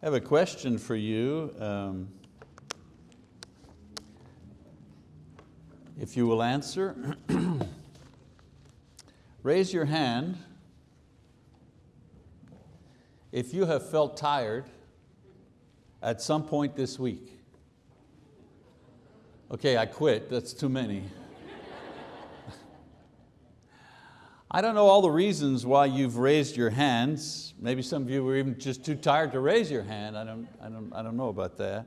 I have a question for you. Um, if you will answer, raise your hand if you have felt tired at some point this week. Okay, I quit, that's too many. I don't know all the reasons why you've raised your hands. Maybe some of you were even just too tired to raise your hand. I don't, I don't, I don't know about that.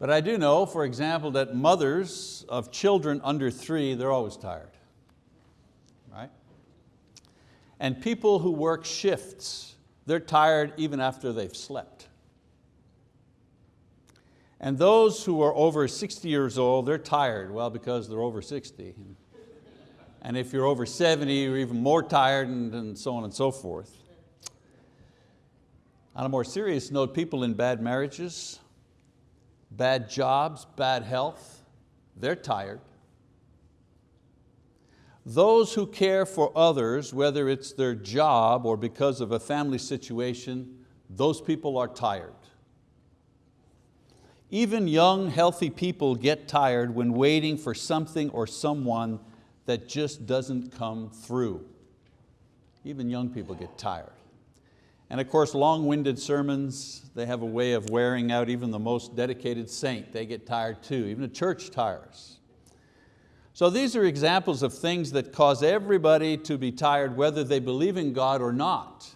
But I do know, for example, that mothers of children under three, they're always tired, right? And people who work shifts, they're tired even after they've slept. And those who are over 60 years old, they're tired, well, because they're over 60. And if you're over 70, you're even more tired and, and so on and so forth. On a more serious note, people in bad marriages, bad jobs, bad health, they're tired. Those who care for others, whether it's their job or because of a family situation, those people are tired. Even young, healthy people get tired when waiting for something or someone that just doesn't come through. Even young people get tired. And of course, long-winded sermons, they have a way of wearing out even the most dedicated saint. They get tired too, even the church tires. So these are examples of things that cause everybody to be tired whether they believe in God or not.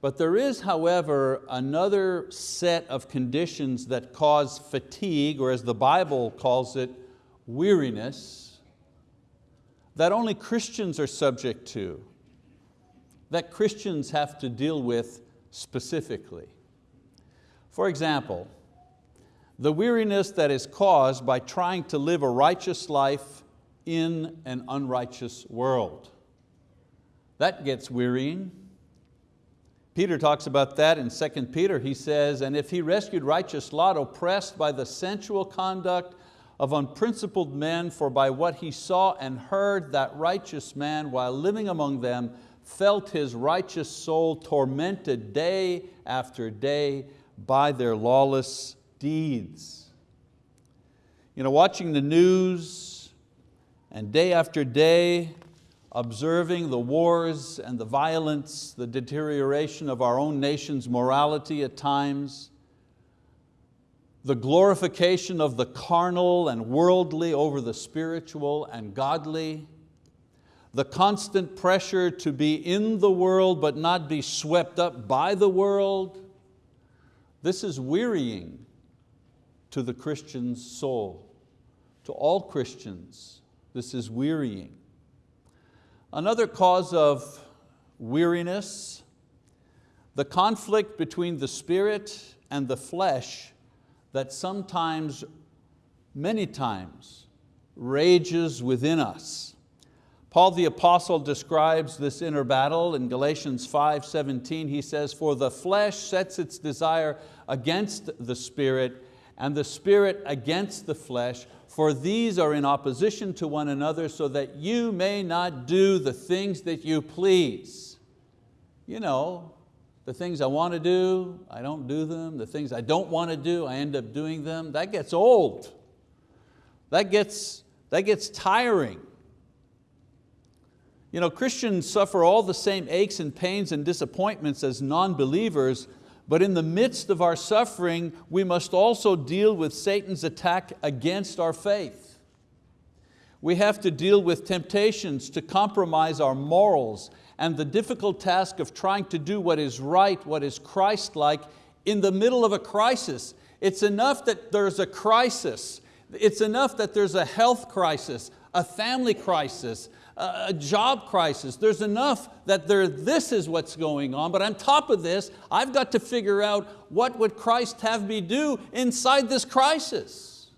But there is, however, another set of conditions that cause fatigue, or as the Bible calls it, weariness, that only Christians are subject to, that Christians have to deal with specifically. For example, the weariness that is caused by trying to live a righteous life in an unrighteous world. That gets wearying. Peter talks about that in 2 Peter. He says, and if he rescued righteous Lot oppressed by the sensual conduct of unprincipled men, for by what he saw and heard, that righteous man, while living among them, felt his righteous soul tormented day after day by their lawless deeds. You know, watching the news and day after day, observing the wars and the violence, the deterioration of our own nation's morality at times, the glorification of the carnal and worldly over the spiritual and godly, the constant pressure to be in the world but not be swept up by the world, this is wearying to the Christian's soul. To all Christians, this is wearying. Another cause of weariness, the conflict between the spirit and the flesh that sometimes, many times, rages within us. Paul the apostle describes this inner battle in Galatians 5, 17. He says, for the flesh sets its desire against the spirit and the spirit against the flesh, for these are in opposition to one another so that you may not do the things that you please. You know, the things I want to do, I don't do them. The things I don't want to do, I end up doing them. That gets old. That gets, that gets tiring. You know, Christians suffer all the same aches and pains and disappointments as non-believers, but in the midst of our suffering, we must also deal with Satan's attack against our faith. We have to deal with temptations to compromise our morals and the difficult task of trying to do what is right, what is Christ-like in the middle of a crisis. It's enough that there's a crisis. It's enough that there's a health crisis, a family crisis, a job crisis. There's enough that there, this is what's going on, but on top of this, I've got to figure out what would Christ have me do inside this crisis.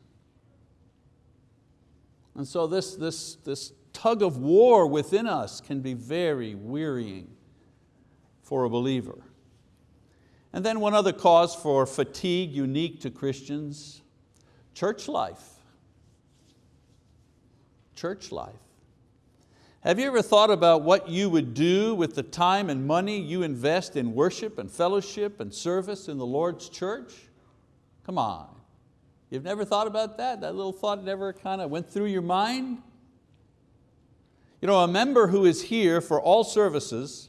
And so this, this, this tug of war within us can be very wearying for a believer. And then one other cause for fatigue unique to Christians, church life. Church life. Have you ever thought about what you would do with the time and money you invest in worship and fellowship and service in the Lord's church? Come on. You've never thought about that? That little thought never kind of went through your mind? You know, a member who is here for all services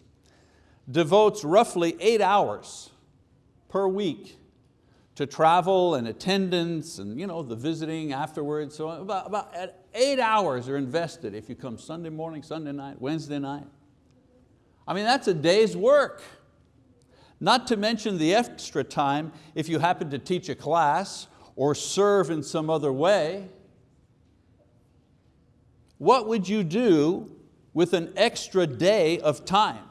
devotes roughly eight hours per week to travel and attendance and you know, the visiting afterwards. So about, about eight hours are invested if you come Sunday morning, Sunday night, Wednesday night. I mean, that's a day's work. Not to mention the extra time if you happen to teach a class or serve in some other way. What would you do with an extra day of time?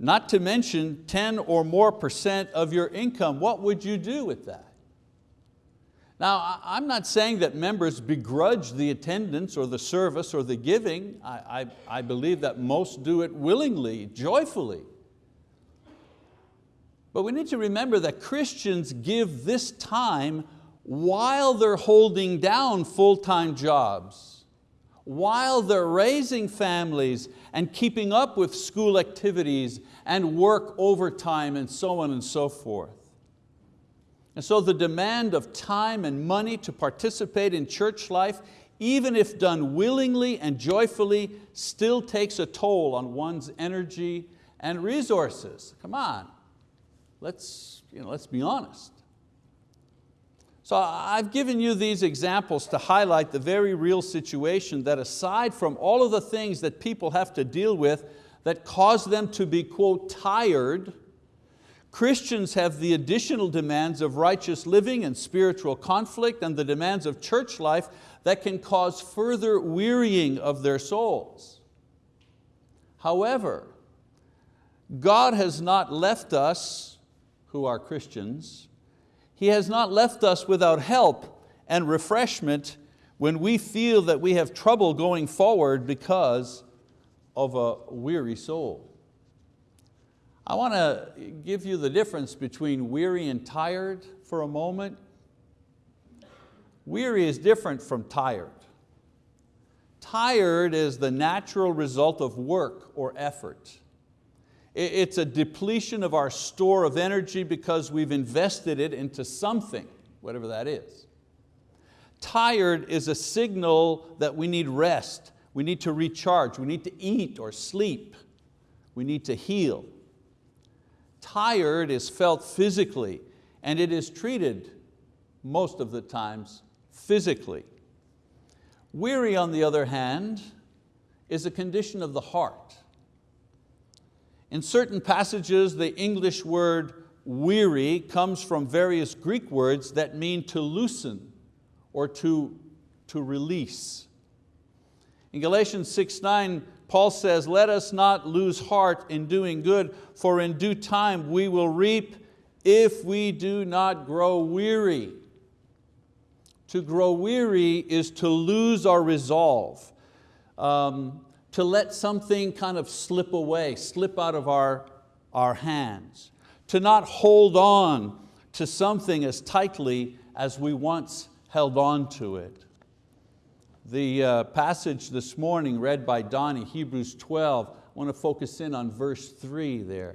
Not to mention 10 or more percent of your income. What would you do with that? Now, I'm not saying that members begrudge the attendance or the service or the giving. I, I, I believe that most do it willingly, joyfully. But we need to remember that Christians give this time while they're holding down full-time jobs, while they're raising families and keeping up with school activities and work overtime and so on and so forth. And so the demand of time and money to participate in church life, even if done willingly and joyfully, still takes a toll on one's energy and resources. Come on, let's, you know, let's be honest. So I've given you these examples to highlight the very real situation that aside from all of the things that people have to deal with that cause them to be, quote, tired, Christians have the additional demands of righteous living and spiritual conflict and the demands of church life that can cause further wearying of their souls. However, God has not left us, who are Christians, he has not left us without help and refreshment when we feel that we have trouble going forward because of a weary soul. I want to give you the difference between weary and tired for a moment. Weary is different from tired. Tired is the natural result of work or effort. It's a depletion of our store of energy because we've invested it into something, whatever that is. Tired is a signal that we need rest, we need to recharge, we need to eat or sleep, we need to heal. Tired is felt physically and it is treated most of the times physically. Weary, on the other hand, is a condition of the heart. In certain passages, the English word weary comes from various Greek words that mean to loosen or to, to release. In Galatians 6, 9, Paul says, let us not lose heart in doing good, for in due time we will reap if we do not grow weary. To grow weary is to lose our resolve. Um, to let something kind of slip away, slip out of our, our hands, to not hold on to something as tightly as we once held on to it. The uh, passage this morning read by Donnie, Hebrews 12, I want to focus in on verse three there.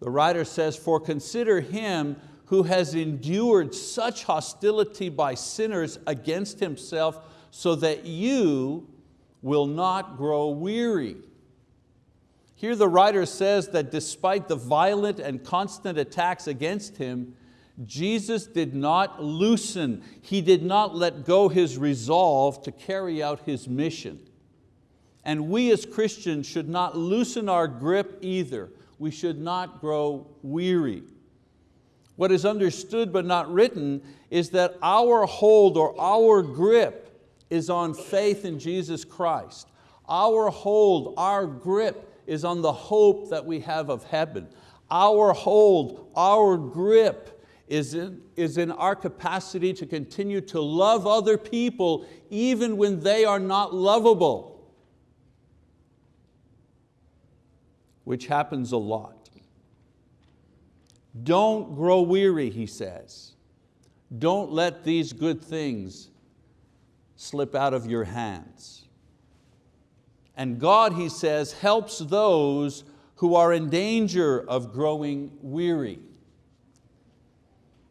The writer says, for consider him who has endured such hostility by sinners against himself so that you will not grow weary. Here the writer says that despite the violent and constant attacks against him, Jesus did not loosen, He did not let go His resolve to carry out His mission. And we as Christians should not loosen our grip either. We should not grow weary. What is understood but not written is that our hold or our grip is on faith in Jesus Christ. Our hold, our grip is on the hope that we have of heaven. Our hold, our grip is in, is in our capacity to continue to love other people even when they are not lovable, which happens a lot. Don't grow weary, he says. Don't let these good things slip out of your hands. And God, he says, helps those who are in danger of growing weary.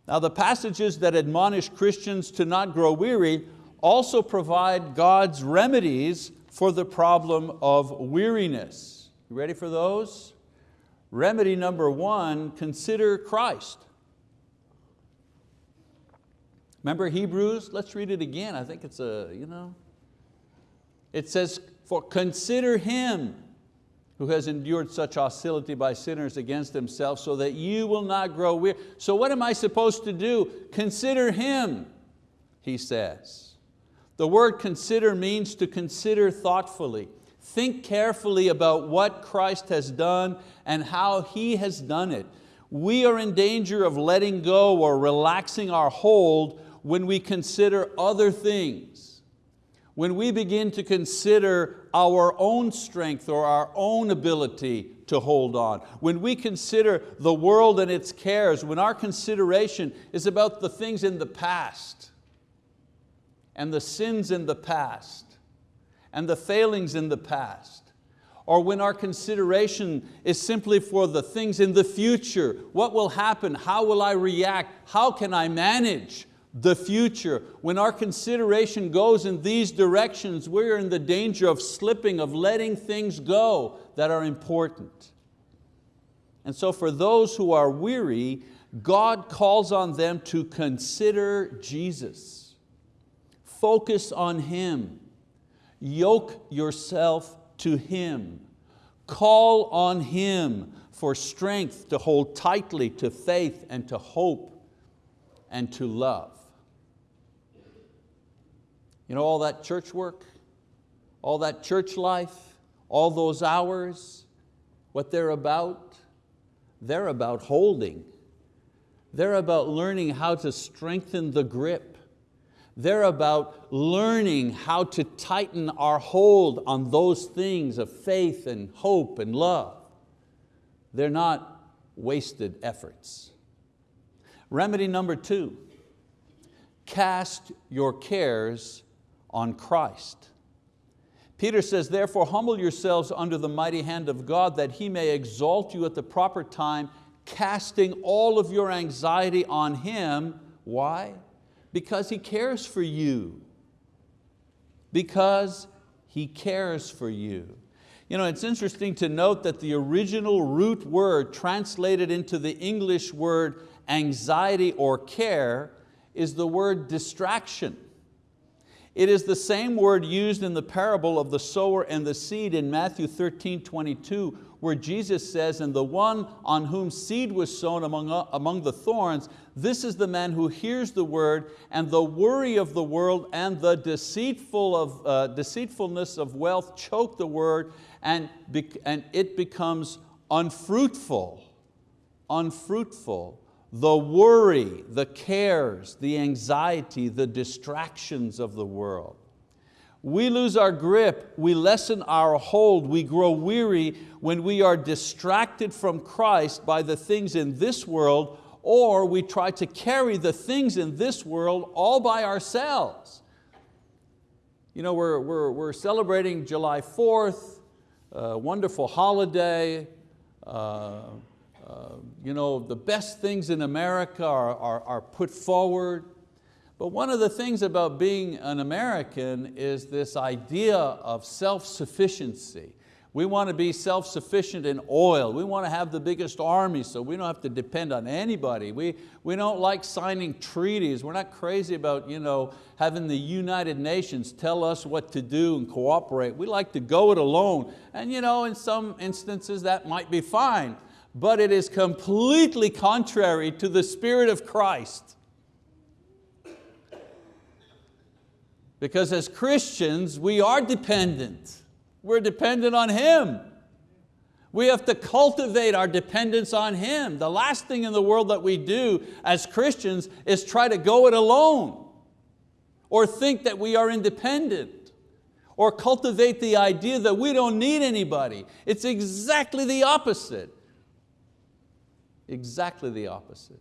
Now the passages that admonish Christians to not grow weary also provide God's remedies for the problem of weariness. You ready for those? Remedy number one, consider Christ. Remember Hebrews? Let's read it again. I think it's a, you know. It says, for consider Him who has endured such hostility by sinners against himself so that you will not grow weary. So what am I supposed to do? Consider Him, he says. The word consider means to consider thoughtfully. Think carefully about what Christ has done and how He has done it. We are in danger of letting go or relaxing our hold when we consider other things. When we begin to consider our own strength or our own ability to hold on. When we consider the world and its cares, when our consideration is about the things in the past and the sins in the past and the failings in the past, or when our consideration is simply for the things in the future, what will happen, how will I react, how can I manage, the future. When our consideration goes in these directions, we're in the danger of slipping, of letting things go that are important. And so for those who are weary, God calls on them to consider Jesus. Focus on Him. Yoke yourself to Him. Call on Him for strength to hold tightly to faith and to hope and to love. You know all that church work, all that church life, all those hours, what they're about? They're about holding. They're about learning how to strengthen the grip. They're about learning how to tighten our hold on those things of faith and hope and love. They're not wasted efforts. Remedy number two, cast your cares on Christ. Peter says, therefore humble yourselves under the mighty hand of God that He may exalt you at the proper time, casting all of your anxiety on Him. Why? Because He cares for you. Because He cares for you. You know, it's interesting to note that the original root word translated into the English word anxiety or care is the word distraction. It is the same word used in the parable of the sower and the seed in Matthew 13, 22, where Jesus says, and the one on whom seed was sown among, among the thorns, this is the man who hears the word and the worry of the world and the deceitful of, uh, deceitfulness of wealth choke the word and, and it becomes unfruitful, unfruitful the worry, the cares, the anxiety, the distractions of the world. We lose our grip, we lessen our hold, we grow weary when we are distracted from Christ by the things in this world or we try to carry the things in this world all by ourselves. You know, we're, we're, we're celebrating July 4th, a wonderful holiday, uh, you know, the best things in America are, are, are put forward. But one of the things about being an American is this idea of self-sufficiency. We want to be self-sufficient in oil. We want to have the biggest army so we don't have to depend on anybody. We, we don't like signing treaties. We're not crazy about you know, having the United Nations tell us what to do and cooperate. We like to go it alone. And you know, in some instances that might be fine but it is completely contrary to the Spirit of Christ. Because as Christians, we are dependent. We're dependent on Him. We have to cultivate our dependence on Him. The last thing in the world that we do as Christians is try to go it alone or think that we are independent or cultivate the idea that we don't need anybody. It's exactly the opposite. Exactly the opposite.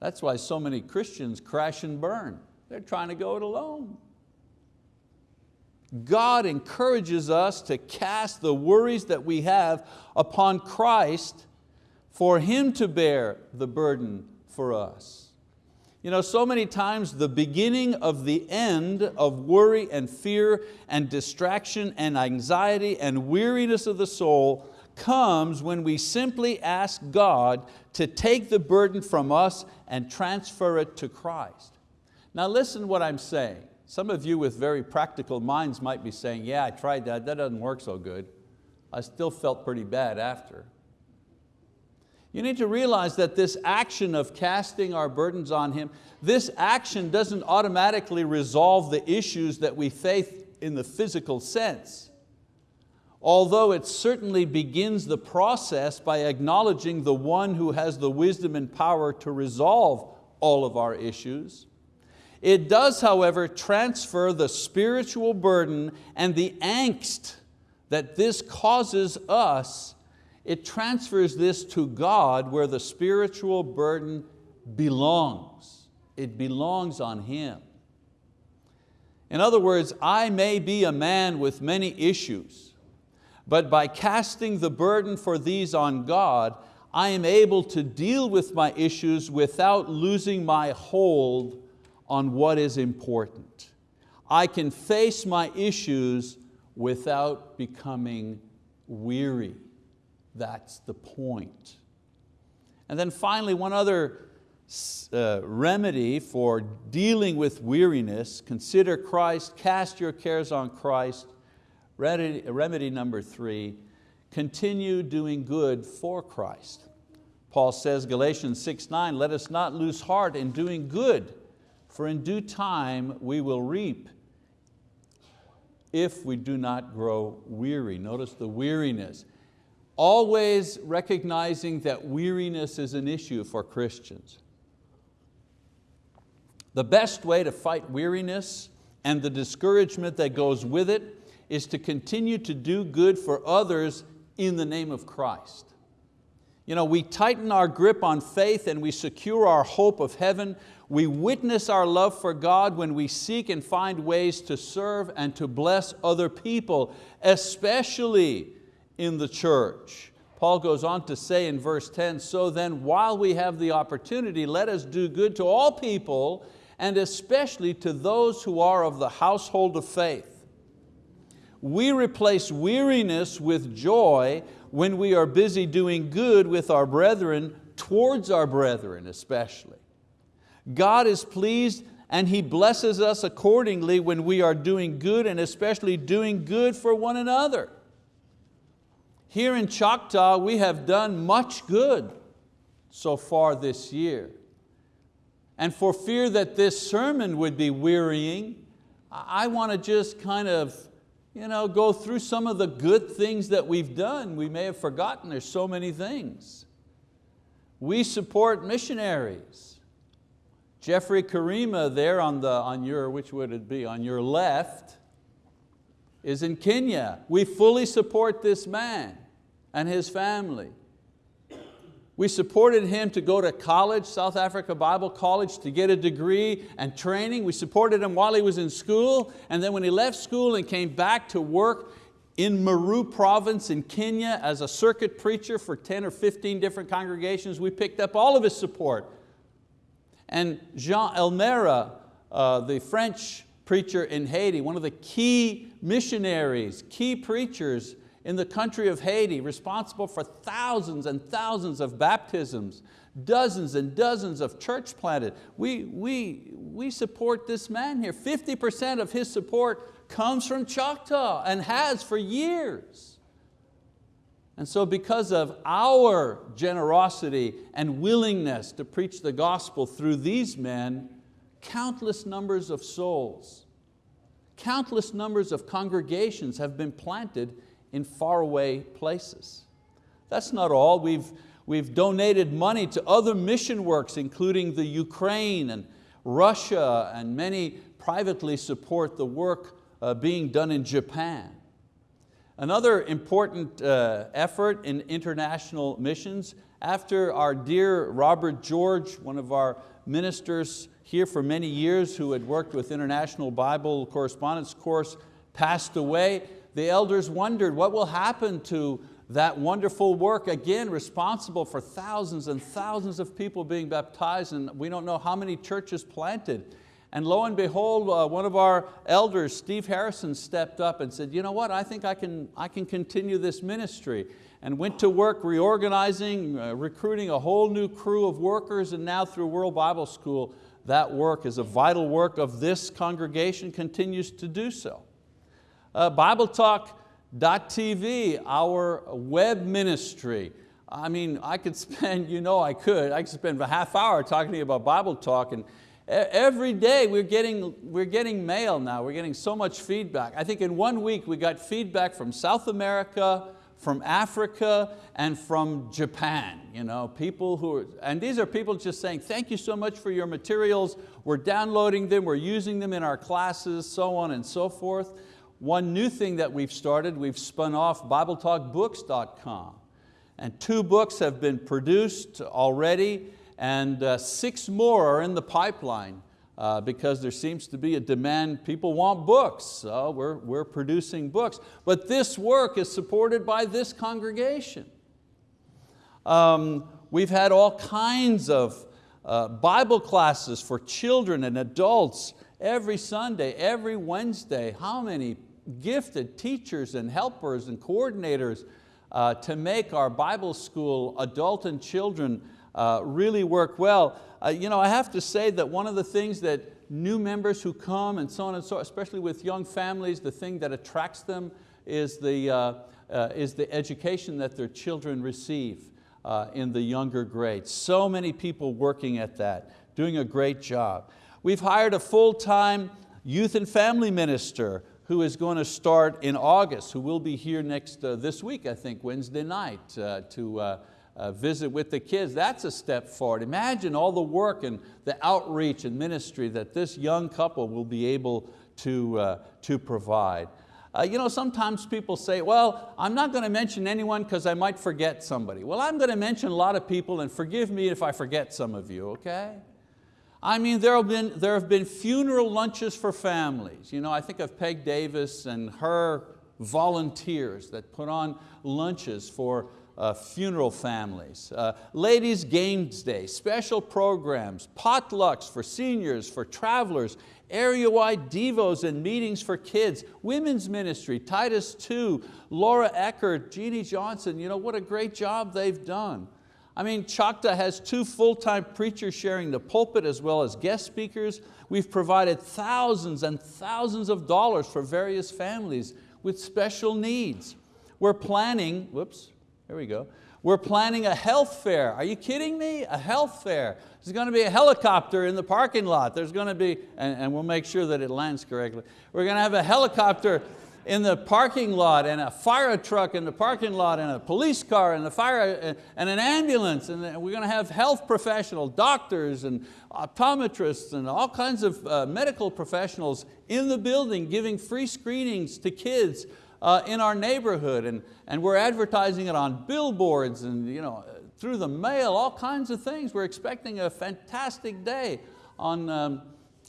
That's why so many Christians crash and burn. They're trying to go it alone. God encourages us to cast the worries that we have upon Christ for Him to bear the burden for us. You know, so many times the beginning of the end of worry and fear and distraction and anxiety and weariness of the soul comes when we simply ask God to take the burden from us and transfer it to Christ. Now listen what I'm saying. Some of you with very practical minds might be saying, yeah, I tried that, that doesn't work so good. I still felt pretty bad after. You need to realize that this action of casting our burdens on Him, this action doesn't automatically resolve the issues that we face in the physical sense. Although it certainly begins the process by acknowledging the one who has the wisdom and power to resolve all of our issues. It does, however, transfer the spiritual burden and the angst that this causes us, it transfers this to God where the spiritual burden belongs. It belongs on Him. In other words, I may be a man with many issues, but by casting the burden for these on God, I am able to deal with my issues without losing my hold on what is important. I can face my issues without becoming weary. That's the point. And then finally, one other uh, remedy for dealing with weariness, consider Christ, cast your cares on Christ. Remedy, number three, continue doing good for Christ. Paul says, Galatians 6, 9, let us not lose heart in doing good, for in due time we will reap if we do not grow weary. Notice the weariness. Always recognizing that weariness is an issue for Christians. The best way to fight weariness and the discouragement that goes with it is to continue to do good for others in the name of Christ. You know, we tighten our grip on faith and we secure our hope of heaven we witness our love for God when we seek and find ways to serve and to bless other people, especially in the church. Paul goes on to say in verse 10, so then while we have the opportunity, let us do good to all people and especially to those who are of the household of faith. We replace weariness with joy when we are busy doing good with our brethren, towards our brethren especially. God is pleased and He blesses us accordingly when we are doing good and especially doing good for one another. Here in Choctaw, we have done much good so far this year. And for fear that this sermon would be wearying, I want to just kind of you know, go through some of the good things that we've done. We may have forgotten, there's so many things. We support missionaries. Jeffrey Karima there on, the, on your, which would it be, on your left, is in Kenya. We fully support this man and his family. We supported him to go to college, South Africa Bible College, to get a degree and training. We supported him while he was in school, and then when he left school and came back to work in Meru province in Kenya as a circuit preacher for 10 or 15 different congregations, we picked up all of his support and Jean Elmera, uh, the French preacher in Haiti, one of the key missionaries, key preachers in the country of Haiti, responsible for thousands and thousands of baptisms, dozens and dozens of church planted. We, we, we support this man here. 50% of his support comes from Choctaw and has for years. And so because of our generosity and willingness to preach the gospel through these men, countless numbers of souls, countless numbers of congregations have been planted in faraway places. That's not all. We've, we've donated money to other mission works, including the Ukraine and Russia, and many privately support the work uh, being done in Japan. Another important uh, effort in international missions, after our dear Robert George, one of our ministers here for many years who had worked with International Bible Correspondence Course, passed away, the elders wondered what will happen to that wonderful work, again, responsible for thousands and thousands of people being baptized and we don't know how many churches planted. And lo and behold, uh, one of our elders, Steve Harrison, stepped up and said, you know what, I think I can, I can continue this ministry. And went to work reorganizing, uh, recruiting a whole new crew of workers, and now through World Bible School, that work is a vital work of this congregation, continues to do so. Uh, BibleTalk.tv, our web ministry. I mean, I could spend, you know I could, I could spend a half hour talking to you about Bible Talk and Every day we're getting, we're getting mail now, we're getting so much feedback. I think in one week we got feedback from South America, from Africa, and from Japan. You know, people who are, and these are people just saying, thank you so much for your materials, we're downloading them, we're using them in our classes, so on and so forth. One new thing that we've started, we've spun off BibleTalkBooks.com. And two books have been produced already and uh, six more are in the pipeline uh, because there seems to be a demand, people want books, so we're, we're producing books. But this work is supported by this congregation. Um, we've had all kinds of uh, Bible classes for children and adults every Sunday, every Wednesday. How many gifted teachers and helpers and coordinators uh, to make our Bible school adult and children uh, really work well. Uh, you know, I have to say that one of the things that new members who come and so on and so, especially with young families, the thing that attracts them is the, uh, uh is the education that their children receive uh, in the younger grades. So many people working at that, doing a great job. We've hired a full-time youth and family minister who is going to start in August, who will be here next, uh, this week, I think, Wednesday night, to uh, visit with the kids, that's a step forward. Imagine all the work and the outreach and ministry that this young couple will be able to, uh, to provide. Uh, you know, sometimes people say, well, I'm not going to mention anyone because I might forget somebody. Well, I'm going to mention a lot of people and forgive me if I forget some of you, okay? I mean, there have been, there have been funeral lunches for families. You know, I think of Peg Davis and her volunteers that put on lunches for uh, funeral families, uh, ladies games day, special programs, potlucks for seniors, for travelers, area-wide devos and meetings for kids, women's ministry, Titus 2, Laura Eckert, Jeannie Johnson, you know, what a great job they've done. I mean, Choctaw has two full-time preachers sharing the pulpit as well as guest speakers. We've provided thousands and thousands of dollars for various families with special needs. We're planning, whoops, here we go. We're planning a health fair. Are you kidding me? A health fair. There's going to be a helicopter in the parking lot. There's going to be, and, and we'll make sure that it lands correctly. We're going to have a helicopter in the parking lot and a fire truck in the parking lot and a police car and a fire and an ambulance and we're going to have health professionals, doctors and optometrists and all kinds of uh, medical professionals in the building giving free screenings to kids uh, in our neighborhood and, and we're advertising it on billboards and you know, through the mail, all kinds of things. We're expecting a fantastic day on, um,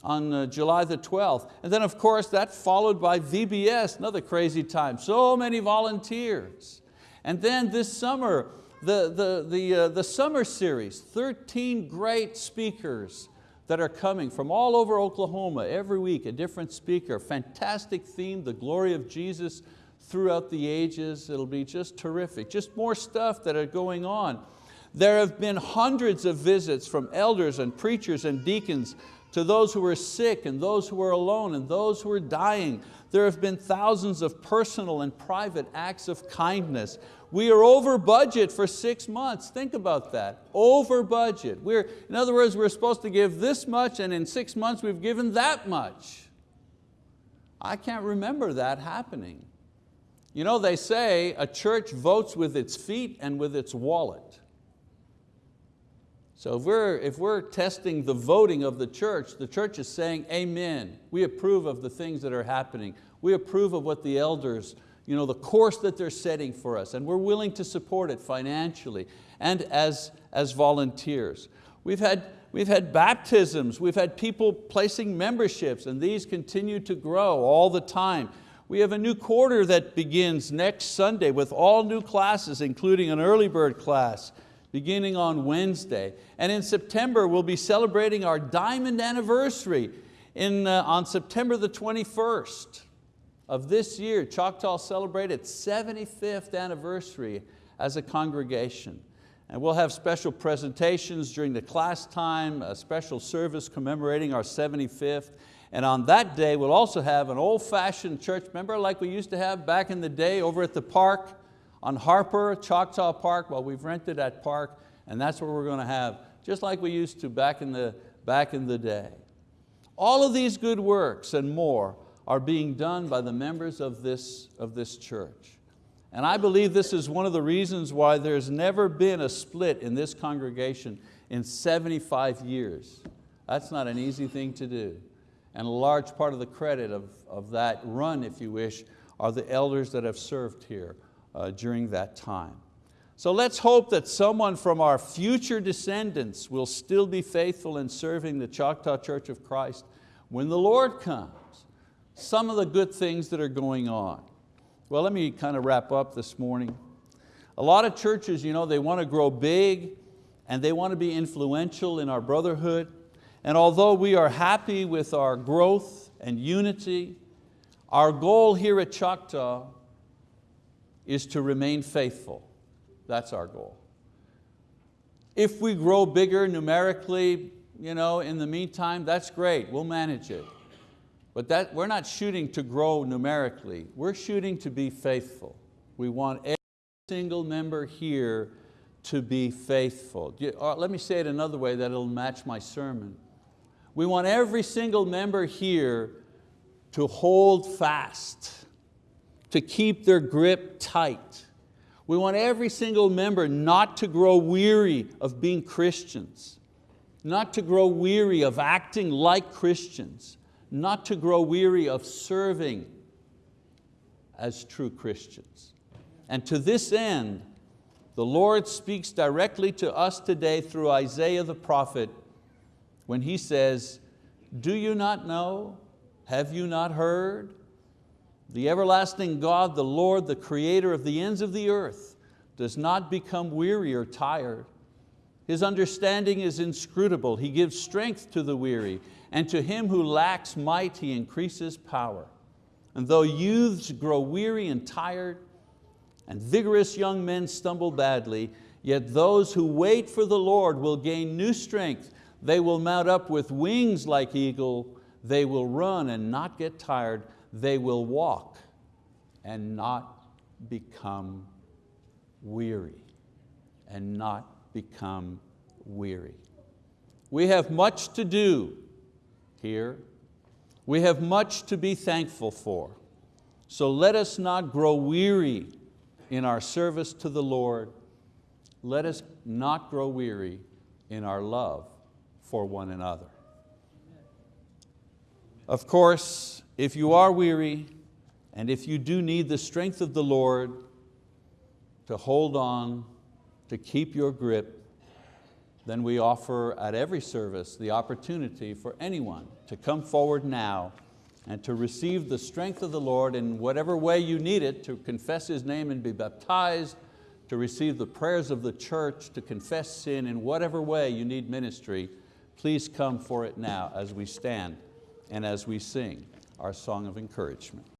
on uh, July the 12th. And then of course that followed by VBS, another crazy time. So many volunteers. And then this summer, the, the, the, uh, the summer series, 13 great speakers that are coming from all over Oklahoma every week, a different speaker, fantastic theme, the glory of Jesus throughout the ages. It'll be just terrific. Just more stuff that are going on. There have been hundreds of visits from elders and preachers and deacons to those who are sick and those who are alone and those who are dying. There have been thousands of personal and private acts of kindness. We are over budget for six months. Think about that, over budget. We're, in other words, we're supposed to give this much and in six months we've given that much. I can't remember that happening. You know, they say a church votes with its feet and with its wallet. So if we're, if we're testing the voting of the church, the church is saying, amen. We approve of the things that are happening. We approve of what the elders, you know, the course that they're setting for us, and we're willing to support it financially and as, as volunteers. We've had, we've had baptisms, we've had people placing memberships, and these continue to grow all the time. We have a new quarter that begins next Sunday with all new classes, including an early bird class beginning on Wednesday. And in September, we'll be celebrating our diamond anniversary in, uh, on September the 21st of this year. Choctaw celebrated its 75th anniversary as a congregation. And we'll have special presentations during the class time, a special service commemorating our 75th. And on that day, we'll also have an old-fashioned church, member like we used to have back in the day over at the park on Harper, Choctaw Park? Well, we've rented that park and that's where we're going to have, just like we used to back in the, back in the day. All of these good works and more are being done by the members of this, of this church. And I believe this is one of the reasons why there's never been a split in this congregation in 75 years. That's not an easy thing to do. And a large part of the credit of, of that run, if you wish, are the elders that have served here uh, during that time. So let's hope that someone from our future descendants will still be faithful in serving the Choctaw Church of Christ when the Lord comes. Some of the good things that are going on. Well, let me kind of wrap up this morning. A lot of churches, you know, they want to grow big and they want to be influential in our brotherhood. And although we are happy with our growth and unity, our goal here at Choctaw is to remain faithful. That's our goal. If we grow bigger numerically, you know, in the meantime, that's great, we'll manage it. But that, we're not shooting to grow numerically, we're shooting to be faithful. We want every single member here to be faithful. Uh, let me say it another way that it'll match my sermon. We want every single member here to hold fast to keep their grip tight. We want every single member not to grow weary of being Christians, not to grow weary of acting like Christians, not to grow weary of serving as true Christians. And to this end, the Lord speaks directly to us today through Isaiah the prophet when he says, do you not know? Have you not heard? The everlasting God, the Lord, the creator of the ends of the earth, does not become weary or tired. His understanding is inscrutable. He gives strength to the weary, and to him who lacks might, He increases power. And though youths grow weary and tired, and vigorous young men stumble badly, yet those who wait for the Lord will gain new strength. They will mount up with wings like eagle. They will run and not get tired they will walk and not become weary, and not become weary. We have much to do here. We have much to be thankful for. So let us not grow weary in our service to the Lord. Let us not grow weary in our love for one another. Of course, if you are weary, and if you do need the strength of the Lord to hold on, to keep your grip, then we offer at every service the opportunity for anyone to come forward now and to receive the strength of the Lord in whatever way you need it, to confess His name and be baptized, to receive the prayers of the church, to confess sin in whatever way you need ministry, please come for it now as we stand and as we sing our song of encouragement.